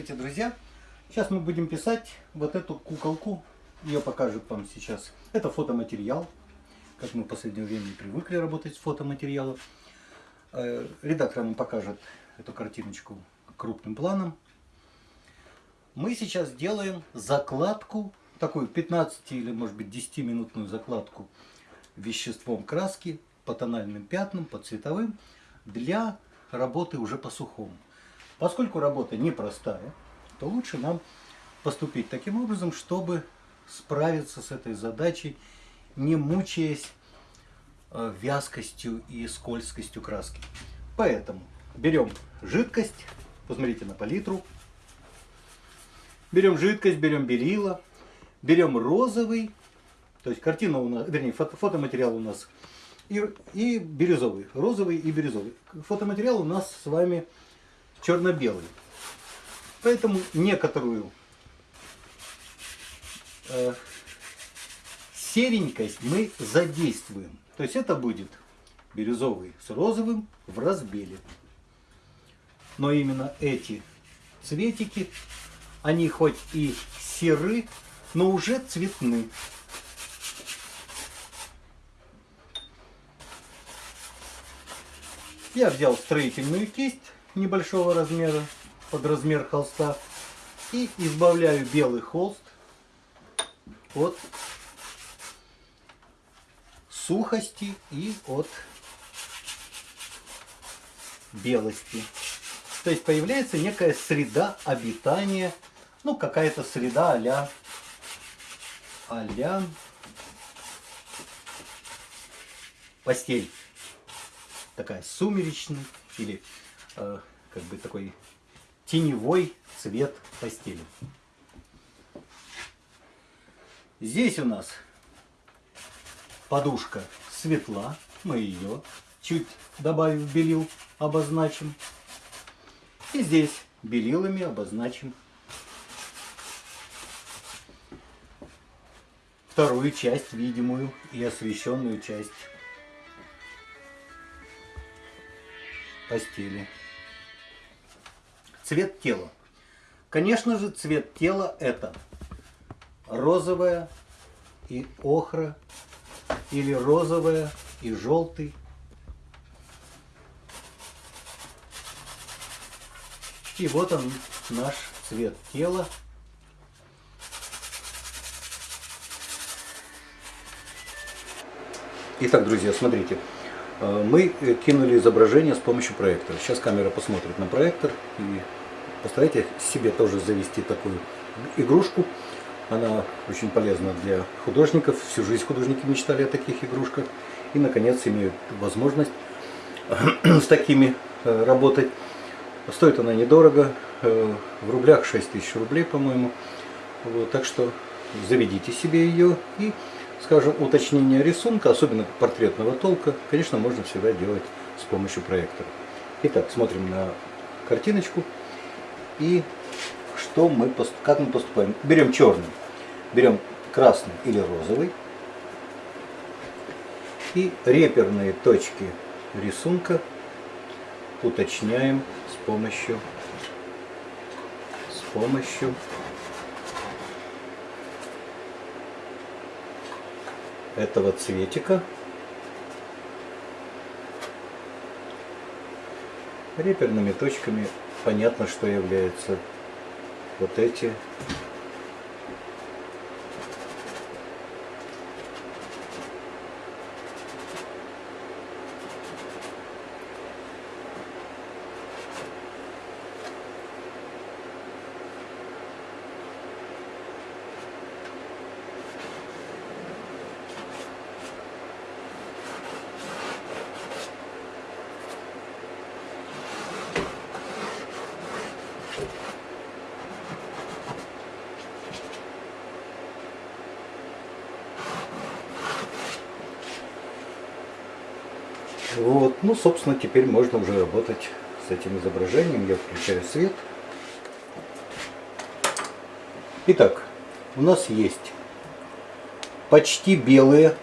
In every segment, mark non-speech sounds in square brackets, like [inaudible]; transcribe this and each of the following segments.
Здравствуйте, друзья! Сейчас мы будем писать вот эту куколку. Ее покажет вам сейчас. Это фотоматериал. Как мы в последнее время привыкли работать с фотоматериалом. Э, редактор нам покажет эту картиночку крупным планом. Мы сейчас делаем закладку, такую 15 или может быть 10 минутную закладку веществом краски по тональным пятнам, по цветовым для работы уже по сухому. Поскольку работа непростая, то лучше нам поступить таким образом, чтобы справиться с этой задачей, не мучаясь э, вязкостью и скользкостью краски. Поэтому берем жидкость, посмотрите на палитру, берем жидкость, берем белила, берем розовый, то есть картина у нас, вернее, фото, фотоматериал у нас и, и бирюзовый, розовый и бирюзовый. Фотоматериал у нас с вами черно-белый. Поэтому некоторую э, серенькость мы задействуем. То есть это будет бирюзовый с розовым в разбеле. Но именно эти цветики, они хоть и серы, но уже цветны. Я взял строительную кисть небольшого размера, под размер холста. И избавляю белый холст от сухости и от белости. То есть появляется некая среда обитания, ну какая-то среда а-ля а постель. Такая сумеречная или как бы такой теневой цвет постели. Здесь у нас подушка светла, мы ее чуть добавив белил, обозначим. И здесь белилами обозначим вторую часть, видимую и освещенную часть постели. Цвет тела. Конечно же, цвет тела это розовая и охра, или розовая и желтый. И вот он, наш цвет тела. Итак, друзья, смотрите. Э, мы кинули изображение с помощью проектора. Сейчас камера посмотрит на проектор и Постарайтесь себе тоже завести такую игрушку. Она очень полезна для художников. Всю жизнь художники мечтали о таких игрушках. И, наконец, имеют возможность [clears throat] с такими э, работать. Стоит она недорого. Э, в рублях 6 тысяч рублей, по-моему. Вот, так что заведите себе ее. И, скажем, уточнение рисунка, особенно портретного толка, конечно, можно всегда делать с помощью проектора. Итак, смотрим на картиночку. И что мы, как мы поступаем? Берем черный, берем красный или розовый. И реперные точки рисунка уточняем с помощью с помощью этого цветика. Реперными точками понятно, что являются вот эти Вот. Ну, собственно, теперь можно уже работать с этим изображением. Я включаю свет. Итак, у нас есть почти белые,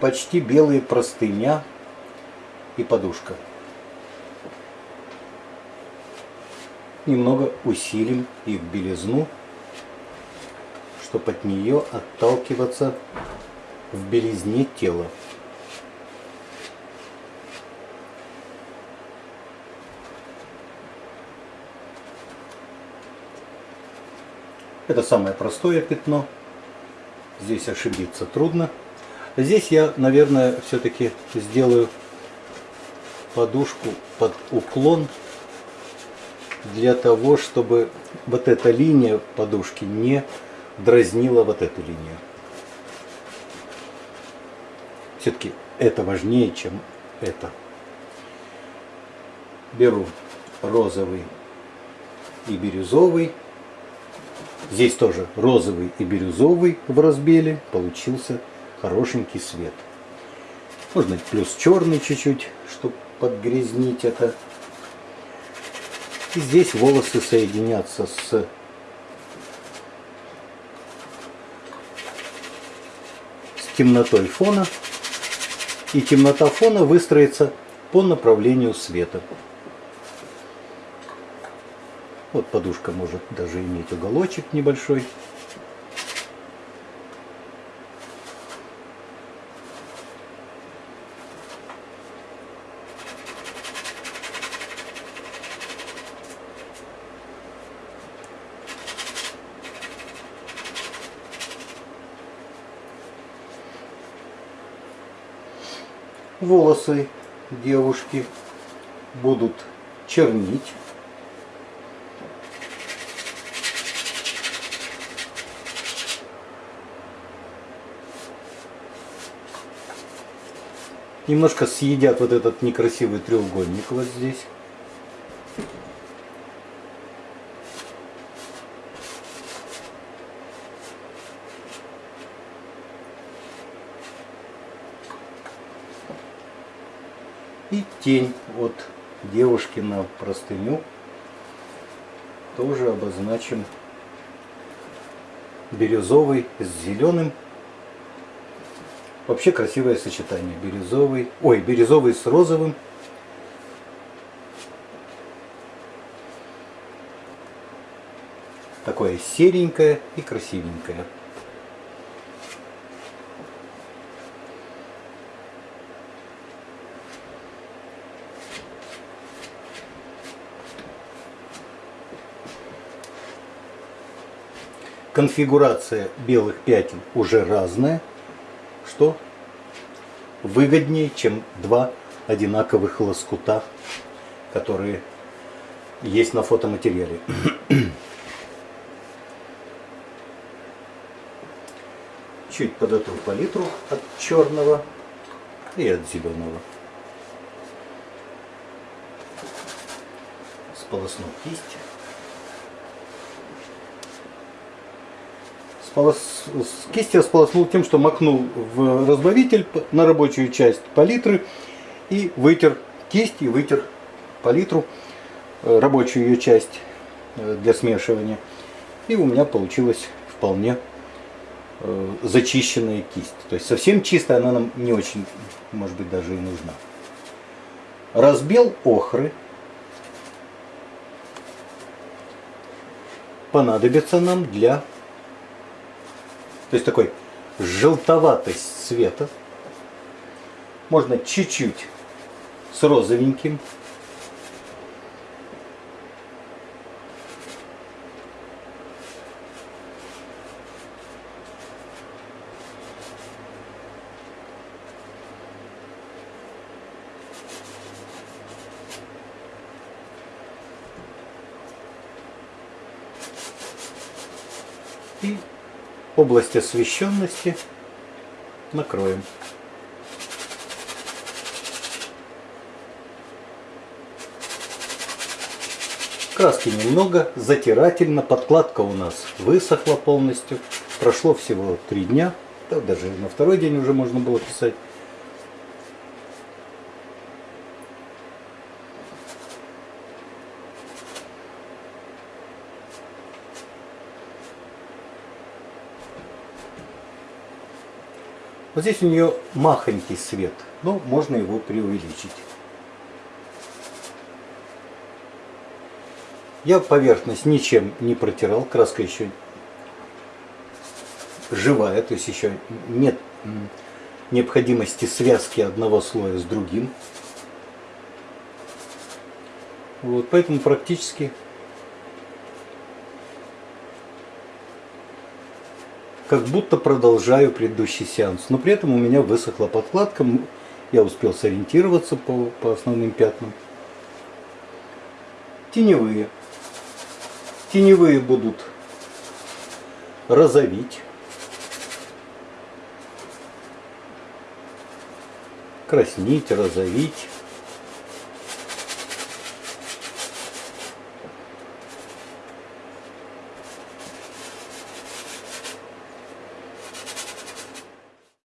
почти белые простыня и подушка. немного усилим их белизну, чтобы от нее отталкиваться в белизне тела. Это самое простое пятно. Здесь ошибиться трудно. Здесь я, наверное, все-таки сделаю подушку под уклон для того, чтобы вот эта линия подушки не дразнила вот эту линию. Все-таки это важнее, чем это. Беру розовый и бирюзовый. Здесь тоже розовый и бирюзовый в разбеле. Получился хорошенький свет. Можно плюс черный чуть-чуть, чтобы подгрязнить это. И здесь волосы соединятся с с темнотой фона. И темнота фона выстроится по направлению света. Вот подушка может даже иметь уголочек небольшой. волосы девушки будут чернить. Немножко съедят вот этот некрасивый треугольник вот здесь. И тень от девушки на простыню тоже обозначим бирюзовый с зеленым. Вообще красивое сочетание. Бирюзовый, ой, бирюзовый с розовым. Такое серенькое и красивенькое. конфигурация белых пятен уже разная, что выгоднее, чем два одинаковых лоскута, которые есть на фотоматериале. [clears throat] Чуть подотру палитру от черного и от зеленого. Сполосну кисть. С кисти сполоснул тем, что макнул в разбавитель на рабочую часть палитры и вытер кисть и вытер палитру, э, рабочую ее часть э, для смешивания. И у меня получилась вполне э, зачищенная кисть. То есть совсем чистая она нам не очень, может быть, даже и нужна. Разбел охры. Понадобится нам для то есть такой желтоватость цвета. Можно чуть-чуть с розовеньким. И область освещенности накроем. Краски немного, затирательно, подкладка у нас высохла полностью. Прошло всего три дня, да, даже на второй день уже можно было писать. Вот здесь у нее махонький свет, но можно его преувеличить. Я поверхность ничем не протирал, краска еще живая, то есть еще нет необходимости связки одного слоя с другим. Вот, поэтому практически как будто продолжаю предыдущий сеанс. Но при этом у меня высохла подкладка, я успел сориентироваться по, по основным пятнам. Теневые. Теневые будут розовить. Краснить, розовить.